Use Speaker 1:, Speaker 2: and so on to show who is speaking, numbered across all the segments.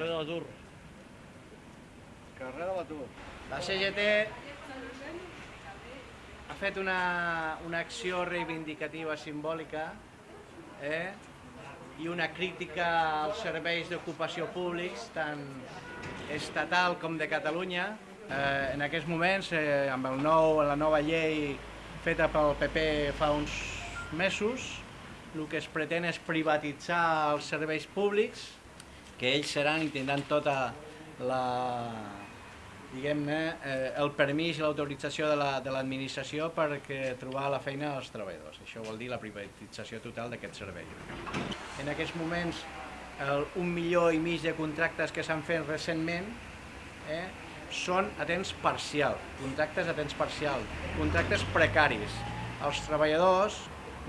Speaker 1: Carrer de l'Atur.
Speaker 2: Carrer de l'Atur.
Speaker 3: La CGT ha fet una, una acció reivindicativa simbòlica eh? i una crítica als serveis d'ocupació públics, tant estatal com de Catalunya. Eh, en aquests moments, eh, amb el nou, la nova llei feta pel PP fa uns mesos, el que es pretén és privatitzar els serveis públics, que ells seran i tindran tota la, diguem-ne, eh, el permís i l'autorització de l'administració la, perquè trobar la feina als treballadors. Això vol dir la privatització total d'aquest servei. En aquests moments, el, un milió i mig de contractes que s'han fet recentment eh, són a temps parcial, contractes a temps parcial, contractes precaris. Els treballadors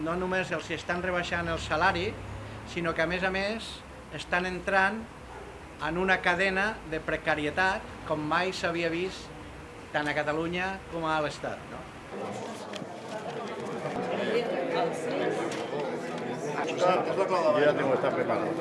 Speaker 3: no només els estan rebaixant el salari, sinó que a més a més estan entrant en una cadena de precarietat com mai s'havia vist tant a Catalunya com a l'Estat. No?
Speaker 2: Jo ja tengo esta preparada.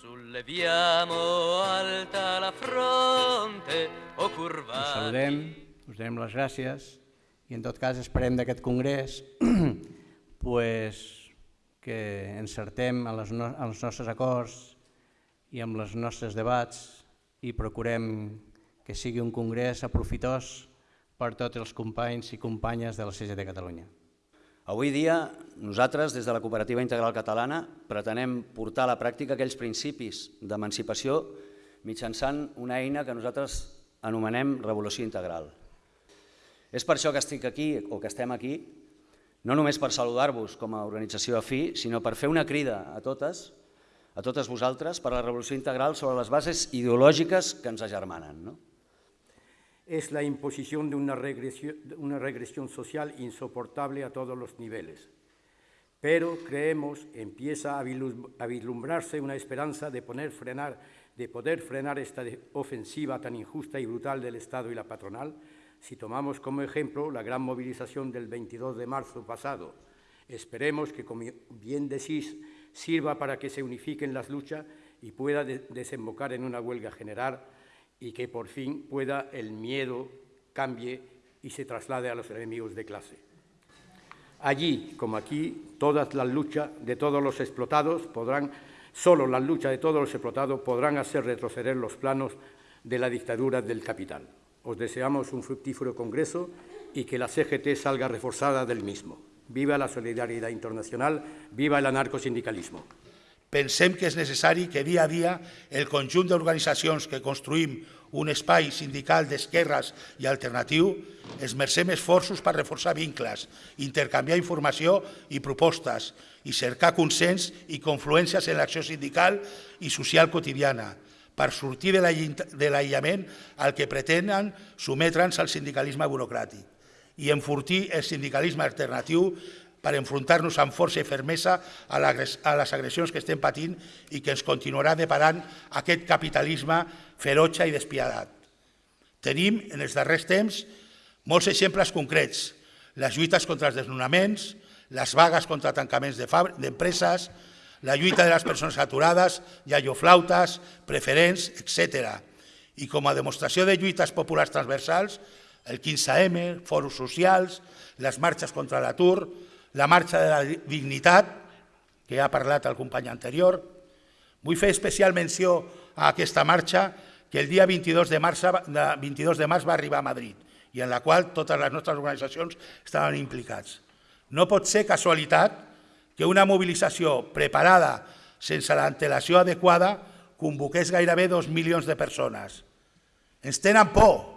Speaker 4: Solleviamo alta la fronte o curvati.
Speaker 3: Us saludem, us donem les gràcies i en tot cas esperem d'aquest congrés pues, que encertem en, les no, els nostres acords i amb els nostres debats i procurem que sigui un congrés aprofitós per tots els companys i companyes de la CGT Catalunya.
Speaker 5: Avui dia, nosaltres, des de la Cooperativa Integral Catalana, pretenem portar a la pràctica aquells principis d'emancipació mitjançant una eina que nosaltres anomenem revolució integral. És per això que estic aquí, o que estem aquí, no només per saludar-vos com a organització afí, sinó per fer una crida a totes, a totes vosaltres, per a la revolució integral sobre les bases ideològiques que ens agermanen. No?
Speaker 6: es la imposición de una regresión, una regresión social insoportable a todos los niveles. Pero creemos empieza a vislumbrarse una esperanza de, poner frenar, de poder frenar esta ofensiva tan injusta y brutal del Estado y la patronal si tomamos como ejemplo la gran movilización del 22 de marzo pasado. Esperemos que, como bien decís, sirva para que se unifiquen las luchas y pueda desembocar en una huelga general y que por fin pueda el miedo cambie y se traslade a los enemigos de clase. Allí, como aquí, todas las luchas de todos los explotados podrán, solo las luchas de todos los explotados podrán hacer retroceder los planos de la dictadura del capital. Os deseamos un fructífero congreso y que la CGT salga reforzada del mismo. Viva la solidaridad internacional, viva el anarcosindicalismo.
Speaker 7: Pensem que és necessari que dia a dia el conjunt d'organitzacions que construïm un espai sindical d'esquerres i alternatiu esmercem esforços per reforçar vincles, intercanviar informació i propostes i cercar consens i confluències en l'acció sindical i social quotidiana per sortir de l'aïllament al que pretenen sometre'ns al sindicalisme burocràtic i enfortir el sindicalisme alternatiu per enfrontar-nos amb força i fermesa a, les agressions que estem patint i que ens continuarà deparant aquest capitalisme ferotge i despiadat. Tenim, en els darrers temps, molts exemples concrets, les lluites contra els desnonaments, les vagues contra tancaments d'empreses, la lluita de les persones aturades, iaioflautes, preferents, etc. I com a demostració de lluites populars transversals, el 15M, foros socials, les marxes contra l'atur, la marxa de la dignitat, que ha parlat el company anterior. Vull fer especial menció a aquesta marxa que el dia 22 de març, 22 de març va arribar a Madrid i en la qual totes les nostres organitzacions estaven implicats. No pot ser casualitat que una mobilització preparada sense l'antelació adequada convoqués gairebé dos milions de persones. Ens tenen por,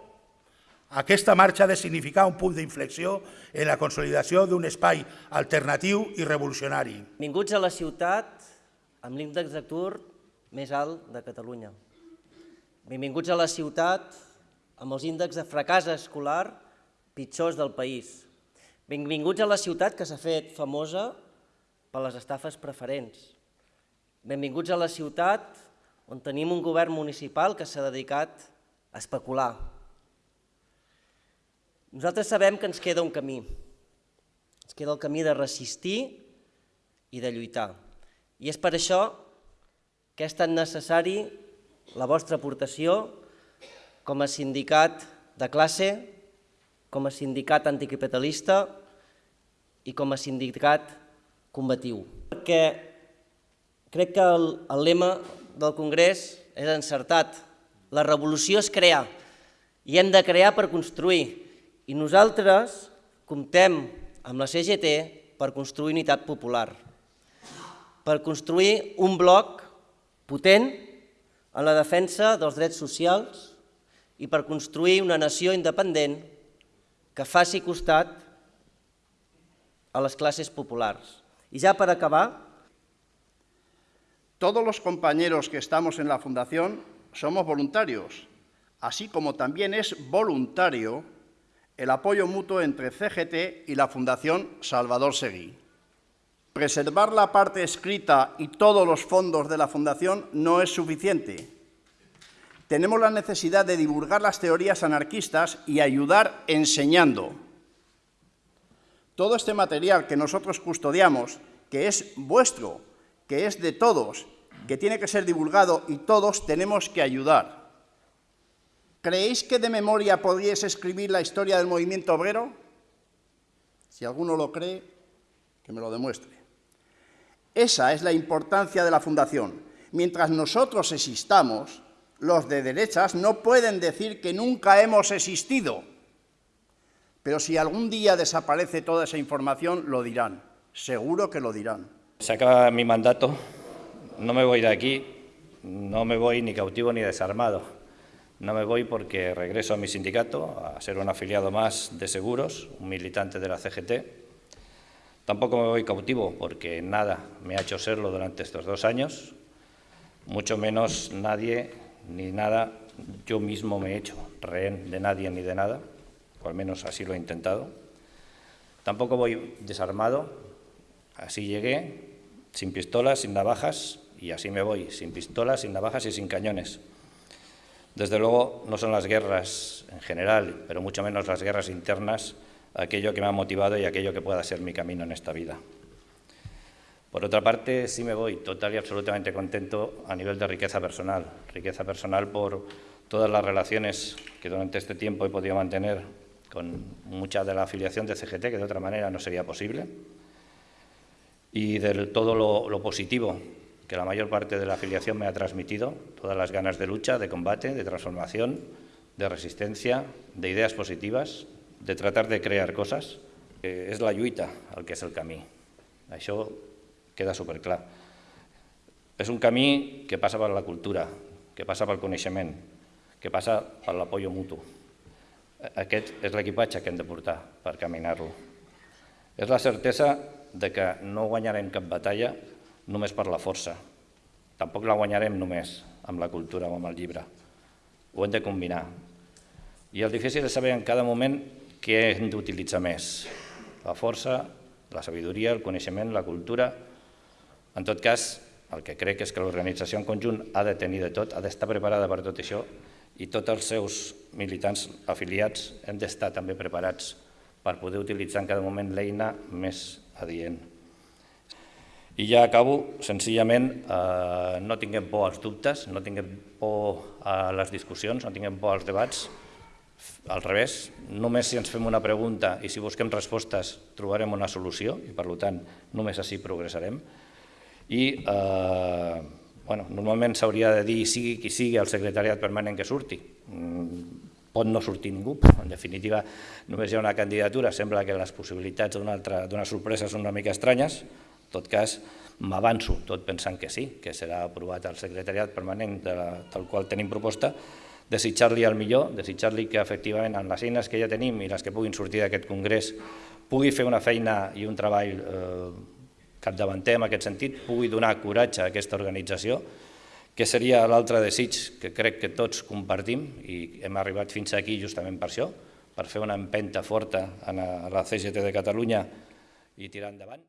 Speaker 7: aquesta marxa ha de significar un punt d'inflexió en la consolidació d'un espai alternatiu i revolucionari.
Speaker 8: Benvinguts a la ciutat amb l'índex d'atur més alt de Catalunya. Benvinguts a la ciutat amb els índexs de fracàs escolar pitjors del país. Benvinguts a la ciutat que s'ha fet famosa per les estafes preferents. Benvinguts a la ciutat on tenim un govern municipal que s'ha dedicat a especular,
Speaker 9: nosaltres sabem que ens queda un camí. Ens queda el camí de resistir
Speaker 8: i de lluitar. I és per això que és tan necessari la vostra aportació com a sindicat de classe, com a sindicat anticapitalista i com a sindicat combatiu. Perquè crec que el, el lema del Congrés és encertat. La revolució és crear i hem de crear per construir. I nosaltres comptem amb la CGT per construir unitat popular, per construir un bloc potent en la defensa dels drets socials i per construir una nació independent que faci costat a les classes populars. I ja per acabar...
Speaker 1: Todos los compañeros que estamos en la Fundación somos voluntarios, así como también es voluntario el apoyo mutuo entre CGT y la Fundación Salvador Seguí. Preservar la parte escrita y todos los fondos de la Fundación no es suficiente. Tenemos la necesidad de divulgar las teorías anarquistas y ayudar enseñando. Todo este material que nosotros custodiamos, que es vuestro, que es de todos, que tiene que ser divulgado y todos tenemos que ayudar. ¿Creéis que de memoria podríais escribir la historia del movimiento obrero? Si alguno lo cree, que me lo demuestre. Esa es la importancia de la Fundación. Mientras nosotros existamos, los de derechas no pueden decir que nunca hemos existido. Pero si algún día desaparece toda esa información, lo dirán. Seguro que lo dirán.
Speaker 9: Se acaba mi mandato, no me voy de aquí, no me voy ni cautivo ni desarmado. No me voy porque regreso a mi sindicato, a ser un afiliado más de seguros, un militante de la CGT. Tampoco me voy cautivo porque nada me ha hecho serlo durante estos dos años, mucho menos nadie ni nada yo mismo me he hecho rehén de nadie ni de nada, o al menos así lo he intentado. Tampoco voy desarmado, así llegué, sin pistolas, sin navajas, y así me voy, sin pistolas, sin navajas y sin cañones. Desde luego no son las guerras en general, pero mucho menos las guerras internas, aquello que me ha motivado y aquello que pueda ser mi camino en esta vida. Por otra parte, sí me voy total y absolutamente contento a nivel de riqueza personal. Riqueza personal por todas las relaciones que durante este tiempo he podido mantener con mucha de la afiliación de CGT, que de otra manera no sería posible, y de todo lo, positivo que la mayor parte de la afiliación me ha transmitido, todas las ganas de lucha, de combate, de transformación, de resistencia, de ideas positivas, de tratar de crear coses, eh, és la lluita el que és el camí. Això queda superclar. És un camí que passa per la cultura, que passa pel coneixement, que passa per l'apoyo mutu. Aquest és l'equipatge que hem de portar per caminar-lo. És la certesa de que no guanyarem cap batalla només per la força. Tampoc la guanyarem només amb la cultura o amb el llibre. Ho hem de combinar. I el difícil és saber en cada moment què hem d'utilitzar més. La força, la sabidoria, el coneixement, la cultura. En tot cas, el que crec és que l'organització en conjunt ha de tenir de tot, ha d'estar preparada per tot això i tots els seus militants afiliats hem d'estar també preparats per poder utilitzar en cada moment l'eina més adient. I ja acabo, senzillament, eh, no tinguem por als dubtes, no tinguem por a les discussions, no tinguem por als debats, al revés, només si ens fem una pregunta i si busquem respostes trobarem una solució i per tant només així progressarem. I eh, bueno, normalment s'hauria de dir sigui qui sigui el secretariat permanent que surti. Mm, pot no sortir ningú, en definitiva només hi ha una candidatura, sembla que les possibilitats d'una sorpresa són una mica estranyes, en tot cas, m'avanço, tot pensant que sí, que serà aprovat el secretariat permanent de la, del qual tenim proposta, desitjar-li el millor, desitjar-li que efectivament amb les eines que ja tenim i les que puguin sortir d'aquest congrés pugui fer una feina i un treball eh, capdavanter en aquest sentit, pugui donar coratge a aquesta organització, que seria l'altre desig que crec que tots compartim i hem arribat fins aquí justament per això, per fer una empenta forta a la CGT de Catalunya i tirar endavant.